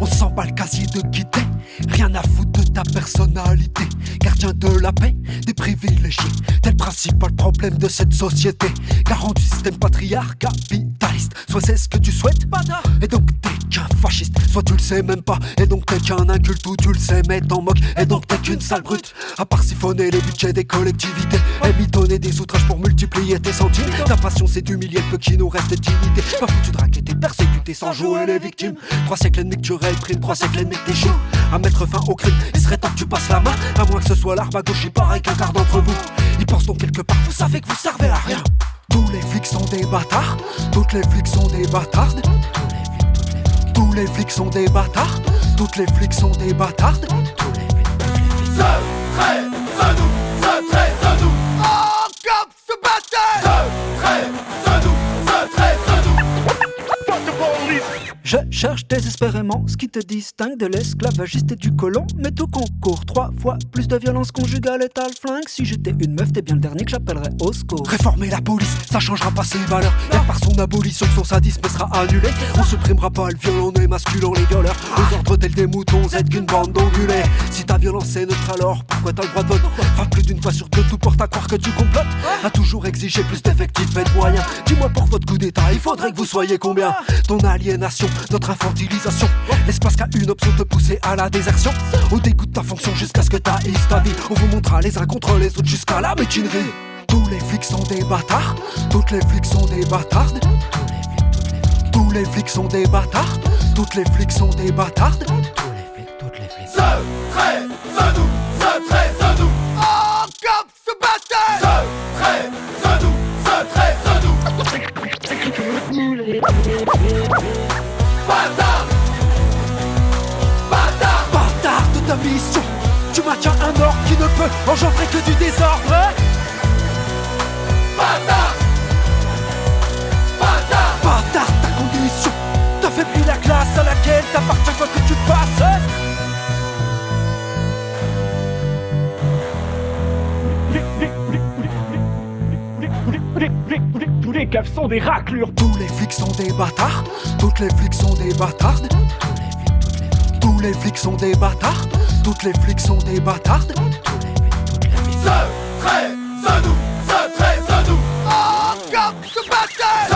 On s'en bat le casier de quitter, rien à foutre de ta personnalité. Gardien de la paix, des privilégiés, tel principal problème de cette société. Garant du système patriarcat, soit c'est ce que tu souhaites, et donc t'es qu'un fasciste, soit tu le sais même pas, et donc t'es qu'un inculte ou tu le sais mais t'en moques, et donc t'es qu'une sale brute. À part siphonner les budgets des collectivités, et mitonner des outrages pour multiplier tes centimes. Ta passion c'est d'humilier le peu qui nous reste dignité. Pas foutu de raqueter, persécuter sans jouer les victimes. Trois siècles ennemis que tu réprimes, trois siècles ennemis que t'échoues. À mettre fin au crime, il serait temps que tu passes la main, à moins que ce soit l'arme à gauche, il paraît qu'un quart d'entre vous. Ils pensent donc quelque part, vous savez que vous servez à rien. Tous les flics sont des bâtards, toutes les flics sont des bâtardes. Tous les flics sont des bâtards, toutes les flics sont des bâtardes. Tous les flics, toutes les flics. Trait, ce cherche désespérément ce qui te distingue de l'esclavagiste et du colon. Mais tout concours, trois fois plus de violence conjugale et t'as le flingue. Si j'étais une meuf, t'es bien le dernier que j'appellerais au secours. Réformer la police, ça changera pas ses valeurs. Y'a par son abolition son sadisme sera annulé. On supprimera pas le viol en émasculant les violeurs. Aux ordres tels des moutons, êtes qu'une bande d'ongulés. Si ta violence est neutre, alors pourquoi t'as le droit de vote Enfin, plus d'une fois sur deux, tout porte à croire que tu complotes. A toujours exigé plus d'effectifs et de moyens. Dis-moi pour votre coup d'état, il faudrait que vous soyez combien Ton aliénation, notre infantilisation. L'espace qu'a une option de pousser à la désertion. Au dégoût de ta fonction jusqu'à ce que ta ta vie. On vous montrera les uns contre les autres jusqu'à la métinerie. Tous les flics sont des bâtards, toutes les flics sont des bâtardes. Tous les flics sont des bâtards, toutes les flics sont des bâtardes. Tous les flics, toutes les flics. Ce trait, ce nous, ce trait, ce nous. Oh, comme ce bâtard Ce trait, ce nous, ce trait, ce nous. Bâtard Bâtard Bâtard de ta mission, tu maintiens un ordre qui ne peut engendrer que du désordre. les caves sont des raclures Tous les flics sont des bâtards. Toutes les flics sont des bâtardes. Tous les flics sont des bâtards. Toutes les flics sont des bâtardes. Ce trait, ce nous, ce trait, ce nous Oh, ah, comme ce bâtard